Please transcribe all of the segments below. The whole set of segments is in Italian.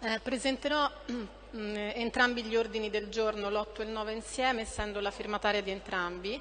Eh, presenterò mm, entrambi gli ordini del giorno, l'8 e il 9 insieme, essendo la firmataria di entrambi.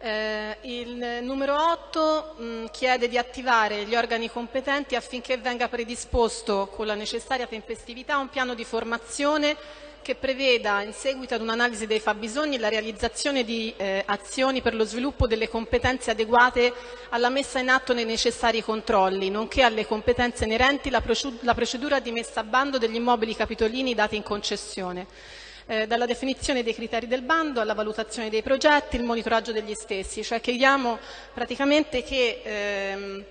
Eh, il numero 8 mh, mm, chiede di attivare gli organi competenti affinché venga predisposto con la necessaria tempestività un piano di formazione che preveda, in seguito ad un'analisi dei fabbisogni, la realizzazione di eh, azioni per lo sviluppo delle competenze adeguate alla messa in atto dei necessari controlli, nonché alle competenze inerenti la, la procedura di messa a bando degli immobili capitolini dati in concessione. Eh, dalla definizione dei criteri del bando alla valutazione dei progetti, il monitoraggio degli stessi, cioè chiediamo praticamente che ehm,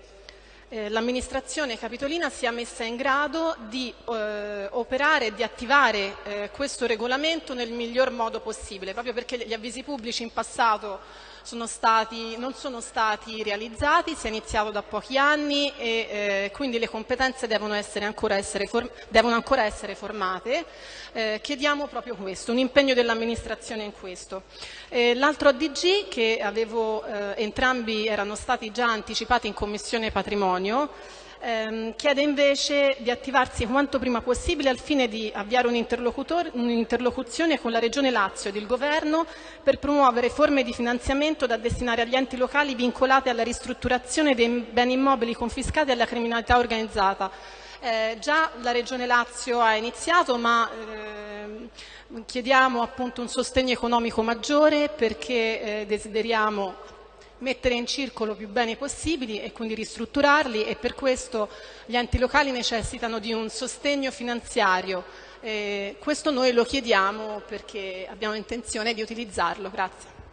eh, l'amministrazione capitolina sia messa in grado di eh, operare e di attivare eh, questo regolamento nel miglior modo possibile, proprio perché gli avvisi pubblici in passato sono stati, non sono stati realizzati, si è iniziato da pochi anni e eh, quindi le competenze devono, ancora essere, devono ancora essere formate. Eh, chiediamo proprio questo, un impegno dell'amministrazione in questo. Eh, l'altro ADG che avevo, eh, entrambi erano stati già anticipati in Commissione Patrimonio, ehm, chiede invece di attivarsi quanto prima possibile al fine di avviare un'interlocuzione con la Regione Lazio ed il Governo per promuovere forme di finanziamento da destinare agli enti locali vincolate alla ristrutturazione dei beni immobili confiscati alla criminalità organizzata. Eh, già la Regione Lazio ha iniziato, ma eh, chiediamo appunto un sostegno economico maggiore perché eh, desideriamo mettere in circolo più beni possibili e quindi ristrutturarli e per questo gli enti locali necessitano di un sostegno finanziario. Eh, questo noi lo chiediamo perché abbiamo intenzione di utilizzarlo. Grazie.